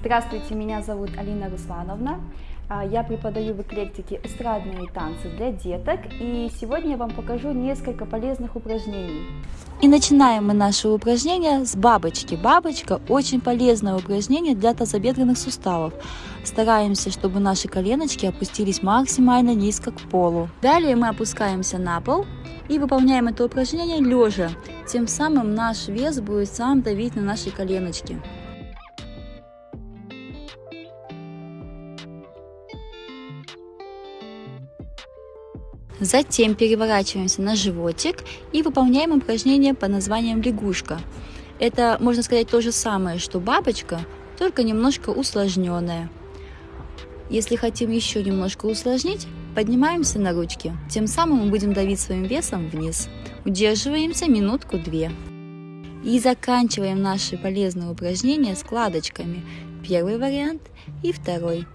Здравствуйте, меня зовут Алина Руслановна. А, Я преподаю в эклектике эстрадные танцы для деток, и сегодня я вам покажу несколько полезных упражнений. И начинаем мы наше упражнение с бабочки. Бабочка – очень полезное упражнение для тазобедренных суставов. Стараемся, чтобы наши коленочки опустились максимально низко к полу. Далее мы опускаемся на пол и выполняем это упражнение лежа. Тем самым наш вес будет сам давить на наши коленочки. Затем переворачиваемся на животик и выполняем упражнение под названием лягушка. Это, можно сказать, то же самое, что бабочка, только немножко усложненное. Если хотим еще немножко усложнить, поднимаемся на ручки. Тем самым мы будем давить своим весом вниз. Удерживаемся минутку-две. И заканчиваем наши полезные упражнения складочками. Первый вариант и второй.